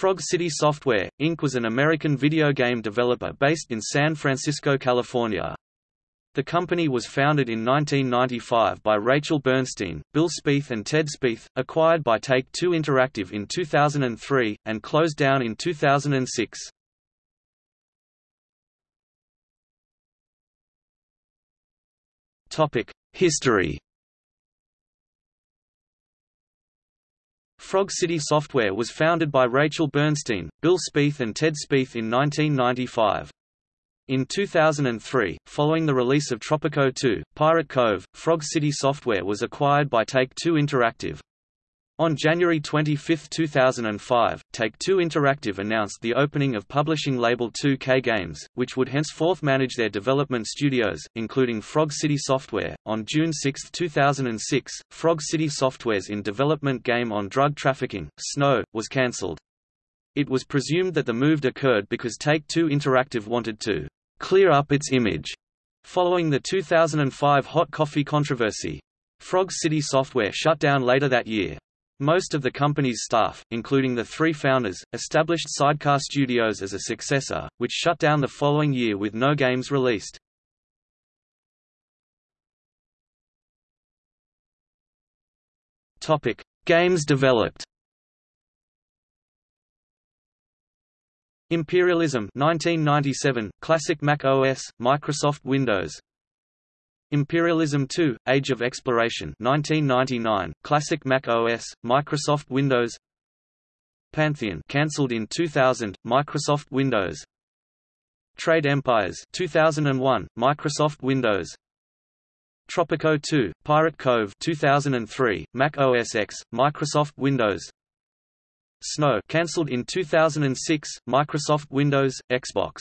Frog City Software, Inc. was an American video game developer based in San Francisco, California. The company was founded in 1995 by Rachel Bernstein, Bill Spieth and Ted Spieth, acquired by Take-Two Interactive in 2003, and closed down in 2006. History Frog City Software was founded by Rachel Bernstein, Bill Spieth and Ted Spieth in 1995. In 2003, following the release of Tropico 2, Pirate Cove, Frog City Software was acquired by Take-Two Interactive. On January 25, 2005, Take-Two Interactive announced the opening of publishing label 2K Games, which would henceforth manage their development studios, including Frog City Software. On June 6, 2006, Frog City Software's in-development game on drug trafficking, Snow, was cancelled. It was presumed that the move occurred because Take-Two Interactive wanted to clear up its image following the 2005 hot coffee controversy. Frog City Software shut down later that year. Most of the company's staff, including the three founders, established Sidecar Studios as a successor, which shut down the following year with no games released. Topic: Games developed. Imperialism 1997, Classic Mac OS, Microsoft Windows Imperialism 2, Age of Exploration 1999, Classic Mac OS, Microsoft Windows. Pantheon cancelled in 2000, Microsoft Windows. Trade Empires 2001, Microsoft Windows. Tropico 2, Pirate Cove 2003, Mac OS X, Microsoft Windows. Snow cancelled in 2006, Microsoft Windows, Xbox